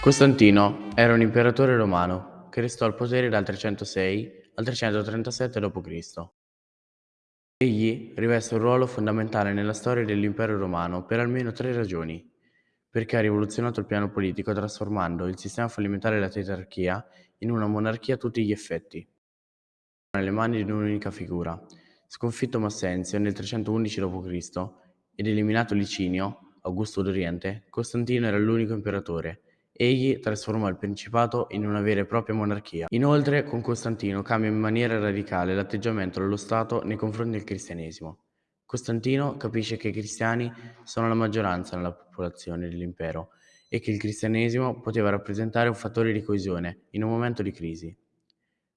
Costantino era un imperatore romano che restò al potere dal 306 al 337 d.C. Egli riveste un ruolo fondamentale nella storia dell'impero romano per almeno tre ragioni. Perché ha rivoluzionato il piano politico trasformando il sistema fallimentare della tetrarchia in una monarchia a tutti gli effetti. Nelle mani di un'unica figura. Sconfitto Massenzio nel 311 d.C. ed eliminato Licinio, Augusto d'Oriente, Costantino era l'unico imperatore Egli trasformò il principato in una vera e propria monarchia. Inoltre, con Costantino cambia in maniera radicale l'atteggiamento dello Stato nei confronti del cristianesimo. Costantino capisce che i cristiani sono la maggioranza nella popolazione dell'impero e che il cristianesimo poteva rappresentare un fattore di coesione in un momento di crisi.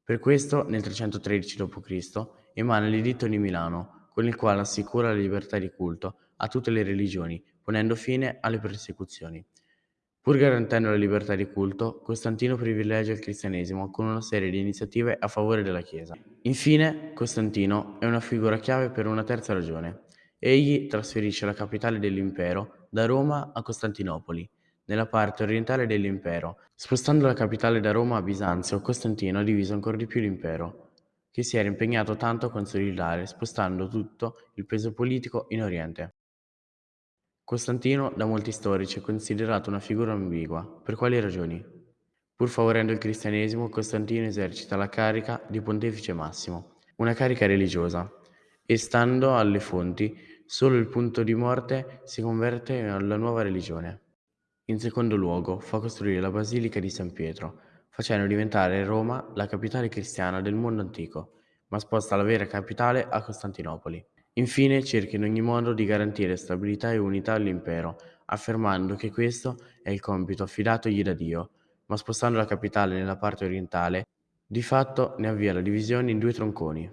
Per questo, nel 313 d.C., emana l'Editto di Milano, con il quale assicura la libertà di culto a tutte le religioni, ponendo fine alle persecuzioni. Pur garantendo la libertà di culto, Costantino privilegia il cristianesimo con una serie di iniziative a favore della Chiesa. Infine, Costantino è una figura chiave per una terza ragione. Egli trasferisce la capitale dell'impero da Roma a Costantinopoli, nella parte orientale dell'impero. Spostando la capitale da Roma a Bisanzio, Costantino ha diviso ancora di più l'impero, che si era impegnato tanto a consolidare, spostando tutto il peso politico in Oriente. Costantino da molti storici è considerato una figura ambigua. Per quali ragioni? Pur favorendo il cristianesimo, Costantino esercita la carica di pontefice massimo, una carica religiosa, e stando alle fonti, solo il punto di morte si converte alla nuova religione. In secondo luogo, fa costruire la Basilica di San Pietro, facendo diventare Roma la capitale cristiana del mondo antico, ma sposta la vera capitale a Costantinopoli. Infine cerca in ogni modo di garantire stabilità e unità all'impero, affermando che questo è il compito affidatogli da Dio, ma spostando la capitale nella parte orientale, di fatto ne avvia la divisione in due tronconi.